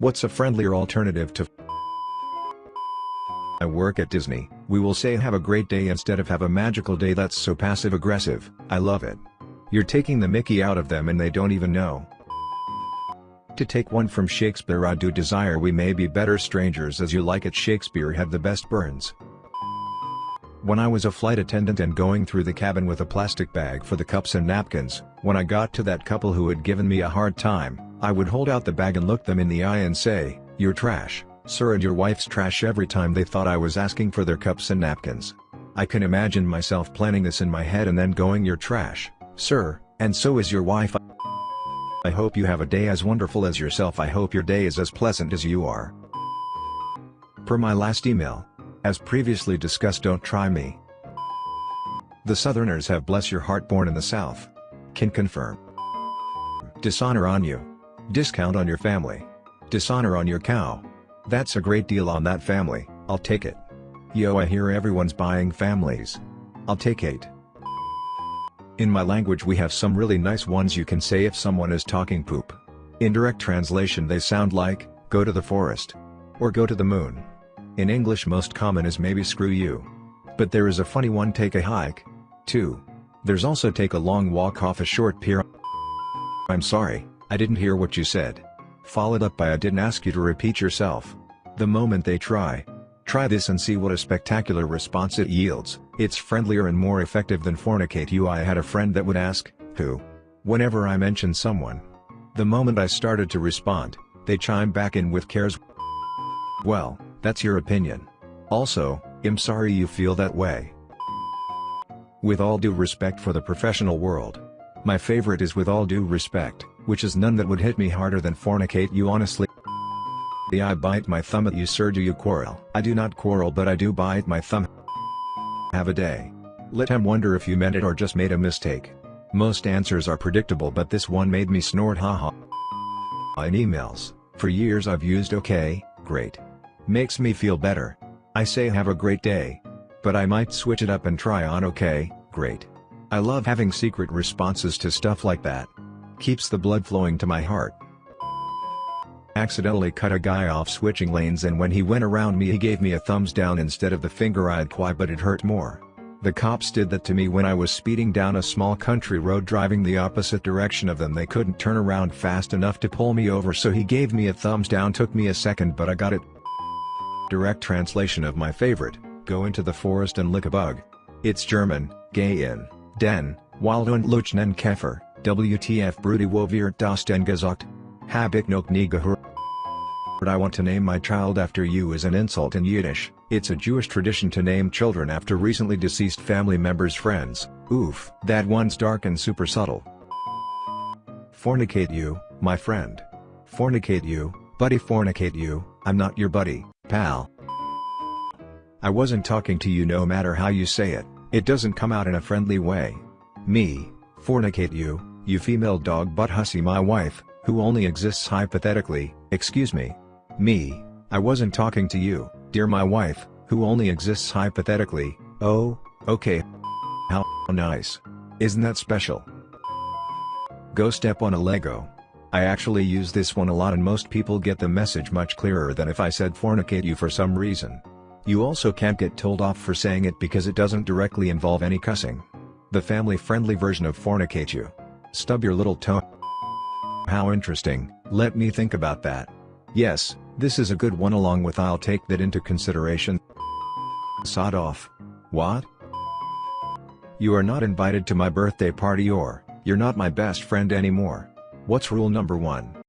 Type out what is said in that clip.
What's a friendlier alternative to I work at Disney, we will say have a great day instead of have a magical day that's so passive aggressive, I love it. You're taking the mickey out of them and they don't even know. To take one from Shakespeare I do desire we may be better strangers as you like it Shakespeare had the best burns. When I was a flight attendant and going through the cabin with a plastic bag for the cups and napkins, when I got to that couple who had given me a hard time, I would hold out the bag and look them in the eye and say, you're trash, sir and your wife's trash every time they thought I was asking for their cups and napkins. I can imagine myself planning this in my head and then going you're trash, sir, and so is your wife I hope you have a day as wonderful as yourself I hope your day is as pleasant as you are. Per my last email. As previously discussed don't try me. The Southerners have bless your heart born in the South. Can confirm. Dishonor on you. Discount on your family. Dishonor on your cow. That's a great deal on that family, I'll take it. Yo I hear everyone's buying families. I'll take 8. In my language we have some really nice ones you can say if someone is talking poop. In direct translation they sound like, go to the forest. Or go to the moon. In English most common is maybe screw you. But there is a funny one take a hike. 2. There's also take a long walk off a short pier. I'm sorry, I didn't hear what you said. Followed up by I didn't ask you to repeat yourself. The moment they try, Try this and see what a spectacular response it yields, it's friendlier and more effective than fornicate you I had a friend that would ask, who? Whenever I mention someone. The moment I started to respond, they chime back in with cares Well, that's your opinion. Also, I'm sorry you feel that way. With all due respect for the professional world. My favorite is with all due respect, which is none that would hit me harder than fornicate you honestly. The I bite my thumb at you sir do you quarrel? I do not quarrel but I do bite my thumb. Have a day. Let him wonder if you meant it or just made a mistake. Most answers are predictable but this one made me snort haha. In emails, for years I've used okay, great. Makes me feel better. I say have a great day. But I might switch it up and try on okay, great. I love having secret responses to stuff like that. Keeps the blood flowing to my heart accidentally cut a guy off switching lanes and when he went around me he gave me a thumbs down instead of the finger I'd quite but it hurt more. The cops did that to me when I was speeding down a small country road driving the opposite direction of them they couldn't turn around fast enough to pull me over so he gave me a thumbs down took me a second but I got it. Direct translation of my favorite, go into the forest and lick a bug. It's German, gay in, den, wild und luchnen Käfer, WTF Brudi wo wird das denn gesagt? Hab ich noch nie gehört. I want to name my child after you is an insult in Yiddish, it's a Jewish tradition to name children after recently deceased family members' friends, oof. That one's dark and super subtle. Fornicate you, my friend. Fornicate you, buddy fornicate you, I'm not your buddy, pal. I wasn't talking to you no matter how you say it, it doesn't come out in a friendly way. Me, fornicate you, you female dog butt hussy my wife, who only exists hypothetically, excuse me. Me, I wasn't talking to you, dear my wife, who only exists hypothetically, oh, okay. How nice. Isn't that special? Go step on a Lego. I actually use this one a lot and most people get the message much clearer than if I said fornicate you for some reason. You also can't get told off for saying it because it doesn't directly involve any cussing. The family-friendly version of fornicate you. Stub your little toe. How interesting, let me think about that. Yes, this is a good one along with I'll take that into consideration. Sod off. What? You are not invited to my birthday party or, you're not my best friend anymore. What's rule number one?